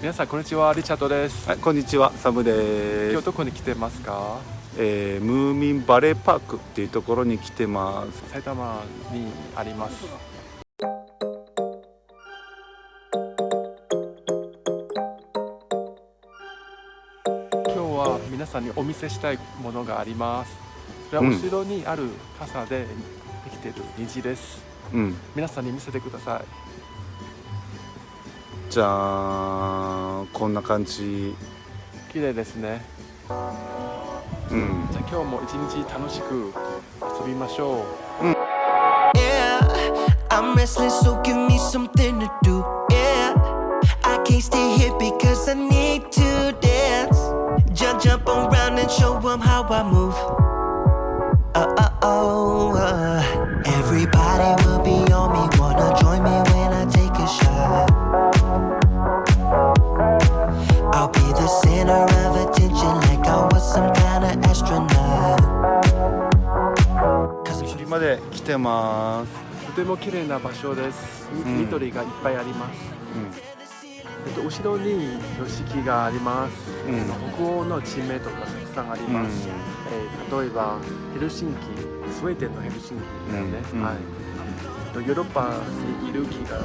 皆さんこんにちはリチャードです。はい、こんにちは、サムです。今日どこに来てますか？えームーミンバレーパークっていうところに来てます。埼玉にあります。今日は皆さんにお見せしたいものがあります。これはうん。後ろにある傘でできている虹です、うん、皆さんに見せてくださいじゃあこんな感じ。綺麗ですねうん、じゃあ今日も一日楽しく遊びましょう Yeah, I'm restless, so give me something to do. Yeah, I can't stay here because I need to てます。とても綺麗な場所です、うん。緑がいっぱいあります。えっと、後ろに標識があります、うん。北欧の地名とかたくさんあります、えー例えばヘルシンキスウェーデンのヘルシンキだよね、うん。うん。はい。えっとヨーロッパにいる気が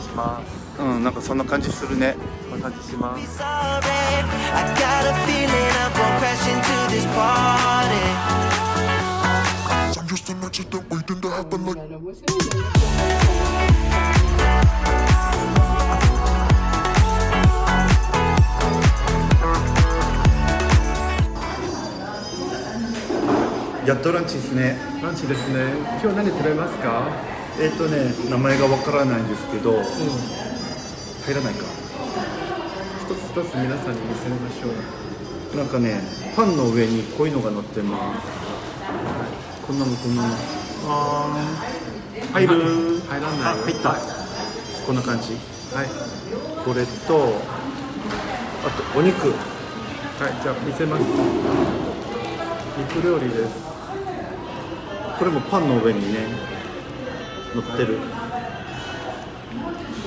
します。うん、うん、なんかそんな感じするね。こんな感じしますやっとランチですね。ランチですね。今日何食べますか？えっ、とね名前がわからないんですけど、入らないか。一つ一つ皆さんに見せましょう。なんかねパンの上にこういうのが乗ってます。こんなのこんなの。あ入る。入らないあ入った。こんな感じ。はいこれと、あとお肉。はいじゃあ見せます肉料理ですこれもパンの上にね乗ってる、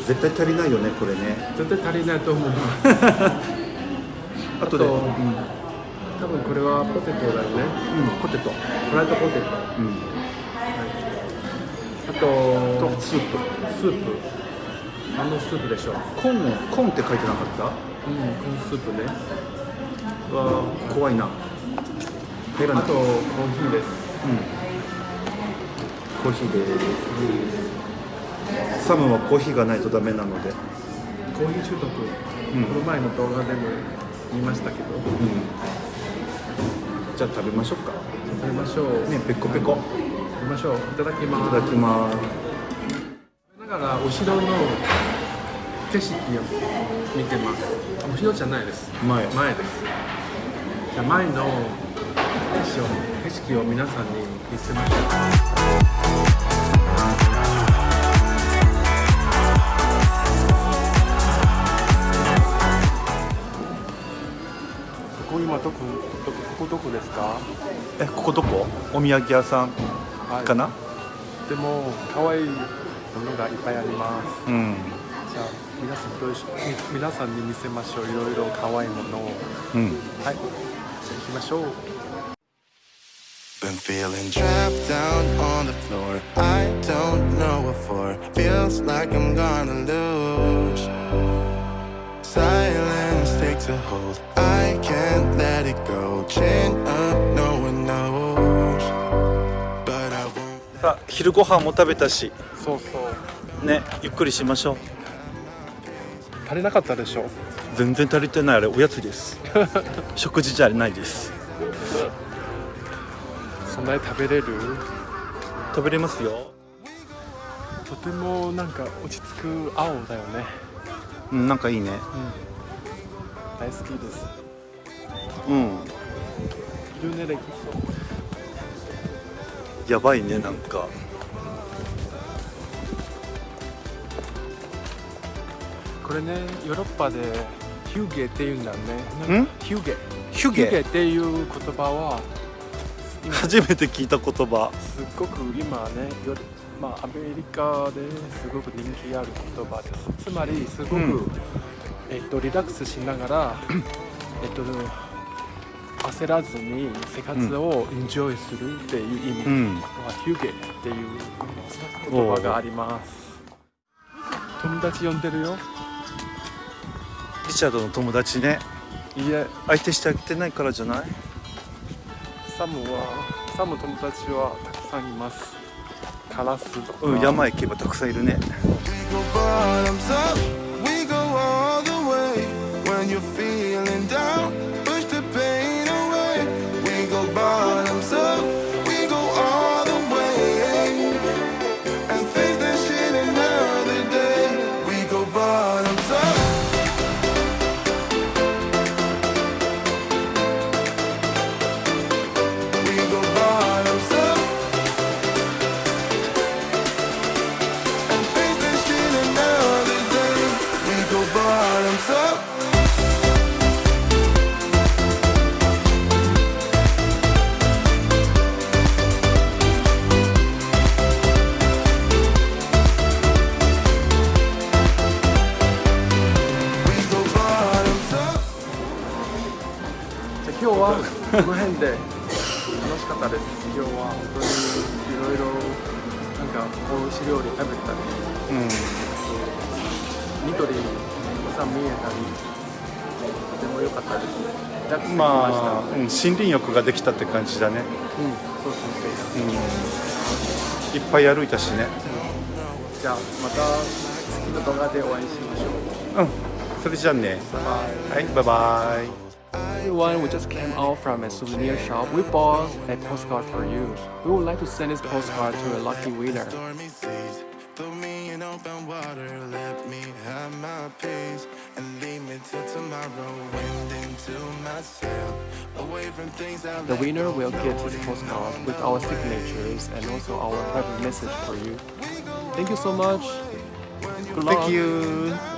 絶対足りないよねこれね絶対足りないと思います あとで、うん、多分これはポテトだよね。ポテト、フライドポテト。うん、あととスープ。スープ。何のスープでしょ。うコーンコーンって書いてなかった？うんコーンスープね。うわー怖いな。入らないあとコーヒーです。うん、コーヒーです、サムはコーヒーがないとダメなので、コーヒー中毒、ん。この前の動画でも見ましたけど。うん、じゃあ食べましょうか。食べましょう。ねペコペコ。食べましょう。いただきいます。ただきます。だから後ろの景色を見てます。あ後ろじゃないです。前。前です。じゃあ前の景色を景色を皆さんに見せましょうここ今どこどこここどこですか？えここどこ？お土産屋さんはい。かな、でも可愛いものがいっぱいあります。うん。じゃあ皆さんどうしみ皆さんに見せましょう。いろいろ可愛いものを。うん。はい。じゃあ行きましょう。Been feeling trapped down on the floor. I don't know what for. Feels like I'm gonna lose. Silence takes a hold. I can't let it go. Chin up, no one knows. But I won't. さあ昼ご飯も食べたし。そうそう。ねゆっくりしましょう。足りなかったでしょ。全然足りてないあれおやつです。食事じゃないです。そんなに食べれる？食べれますよ。とてもなんか落ち着く青だよね。うんなんかいいね大好きです。うん。ルネレキやばいねなんか。これねヨーロッパでヒューゲっていうんだね。ヒューゲ。ヒュヒューゲゲっていう言葉は初めて聞いた言葉。すっごく今ねよまあアメリカですごく人気ある言葉です。つまりすごく、うんえっと、リラックスしながら、えっと、焦らずに生活をエンジョイするっていう意味、うん。はヒュゲっていう言葉があります。友達呼んでるよ。リチャードの友達ね。いいえ。相手してあげてないからじゃない？サムはサム友達はたくさんいます。カラスとか、うん山行けばたくさんいるね you feel 今日はこの辺で楽しかったです。今日は本当にいろいろなんか美味しい料理食べたりうん緑たくさん見えたりとても良かったです。リラックスできまあ、うん、森林浴ができたって感じだね、うんそうそうそう。うん、いっぱい歩いたしね。じゃあまた次の動画でお会いしましょう。うん。それじゃあね。はいバイバイ Everyone, we just came out from a souvenir shop. We bought a postcard for you. We would like to send this postcard to a lucky winner. Throw me in open water, let me have my peace, and leave me till tomorrow. Wind into my sail, away from things I The winner will get this postcard with our signatures and also our private message for you. Thank you so much. Good luck. Thank you